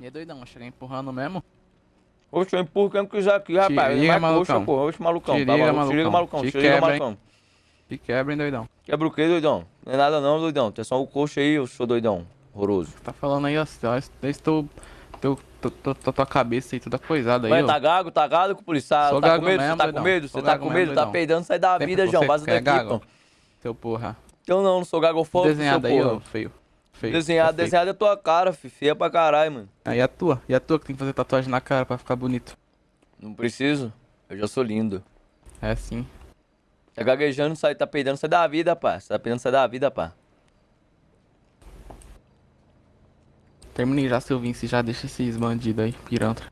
E aí, doidão, chegar empurrando mesmo? Oxe, eu empurro quem quiser aqui, rapaz. liga, malucão. Oxe, oxe, malucão. Te tá liga, maluco? Te liga, malucão. malucão. Te Te liga, malucão. Te quebra, hein, doidão? Quebra o quê, doidão? Não é nada não, doidão. Tem só o coxo aí, eu sou doidão. Horroroso. Tá falando aí, ó. Eu estou. Teu, teu, teu, tua tua cabeça aí, toda coisada aí, Mas tá gago, tá gago com o policial? Sou Tá gago com medo? mesmo, Você tá com medo? Você tá gago com medo? Tá peidando, sai da vida, João. Vaza é daqui, gago. pô. Seu porra. Então não, não sou gagofóbico, seu Desenhado aí, porra. feio. Feio. Desenhado, Tá feio. desenhado é tua cara, fi. Feia pra caralho, mano. Aí a tua, e a tua que tem que fazer tatuagem na cara pra ficar bonito. Não preciso. Eu já sou lindo. É assim. Tá gaguejando, sai, tá peidando, sai da vida, pá. Você tá peidando, sai da vida, pá. Terminei já, seu Vince, já deixa esses bandidos aí, pirantra.